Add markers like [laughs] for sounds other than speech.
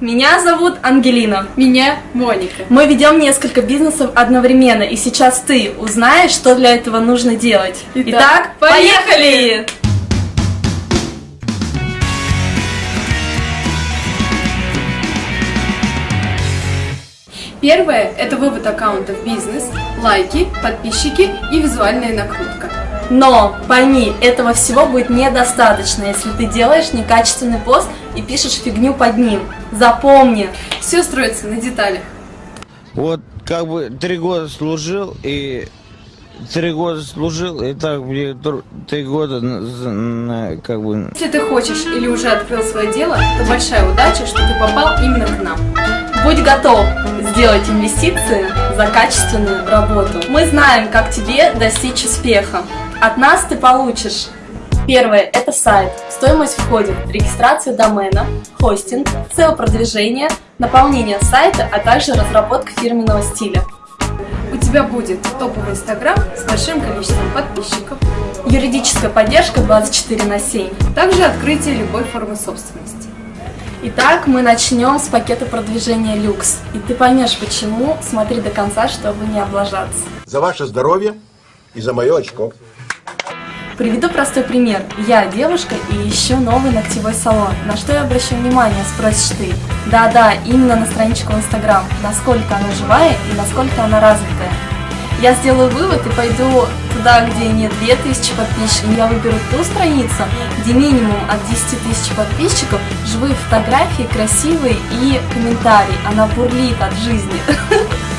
Меня зовут Ангелина. Меня Моника. Мы ведем несколько бизнесов одновременно, и сейчас ты узнаешь, что для этого нужно делать. Итак, Итак поехали! Первое – это вывод аккаунта в бизнес, лайки, подписчики и визуальная накрутка. Но пойми, этого всего будет недостаточно, если ты делаешь некачественный пост и пишешь фигню под ним. Запомни. Все строится на деталях. Вот как бы три года служил и три года служил и так мне тр- три года как бы Если ты хочешь или уже открыл свое дело, то большая удача, что ты попал именно к нам. Будь готов сделать инвестиции за качественную работу. Мы знаем, как тебе достичь успеха. От нас ты получишь Первое – это сайт. Стоимость входит в регистрацию домена, хостинг, SEO-продвижение, наполнение сайта, а также разработка фирменного стиля. У тебя будет топовый инстаграм с большим количеством подписчиков, Юридическая поддержка 24 на 7. также открытие любой формы собственности. Итак, мы начнем с пакета продвижения люкс. И ты поймешь почему, смотри до конца, чтобы не облажаться. За ваше здоровье и за мое очко. Приведу простой пример. Я девушка и ищу новый ногтевой салон. На что я обращу внимание, спросишь ты? Да-да, именно на страничку в Инстаграм. Насколько она живая и насколько она развитая. Я сделаю вывод и пойду туда, где нет 2000 подписчиков. Я выберу ту страницу, где минимум от 10 тысяч подписчиков, живые фотографии, красивые и комментарии. Она бурлит от жизни. [laughs]